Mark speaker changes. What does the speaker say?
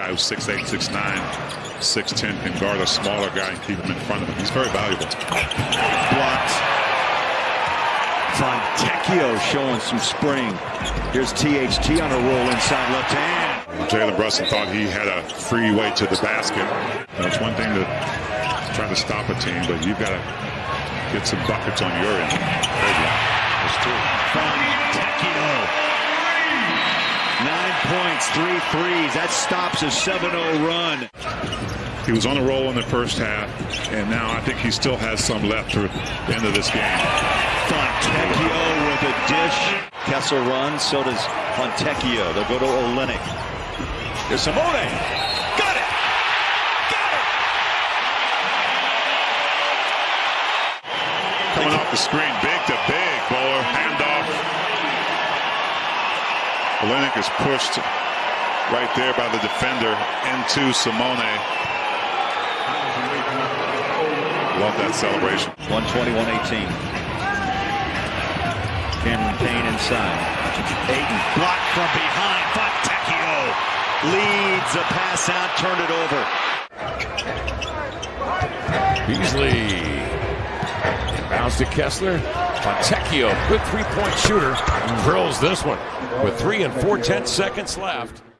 Speaker 1: Guy who's 6'8", 6'9", 6'10", can guard a smaller guy and keep him in front of him. He's very valuable.
Speaker 2: Blocked. Fontecchio showing some spring. Here's THT on a roll inside left hand.
Speaker 1: Jalen Brunson thought he had a free way to the basket. It's one thing to try to stop a team, but you've got to get some buckets on your end. There's two.
Speaker 2: Fontecchio. Points, three threes. That stops a 7-0 run.
Speaker 1: He was on a roll in the first half, and now I think he still has some left through the end of this game.
Speaker 2: Fontecchio with a dish. Kessler runs, so does Fontecchio. They'll go to Olynyk. There's Simone. Got it! Got it!
Speaker 1: Coming off the screen, big to big, Olynyk is pushed right there by the defender into Simone. Love that celebration.
Speaker 2: 121-18. Cameron Payne inside. Ayton blocked from behind. Fontecchio leads a pass out, turned it over.
Speaker 3: Beasley. Bounce to Kessler. Fontecchio, good three-point shooter, drills this one with three and four tenths seconds left.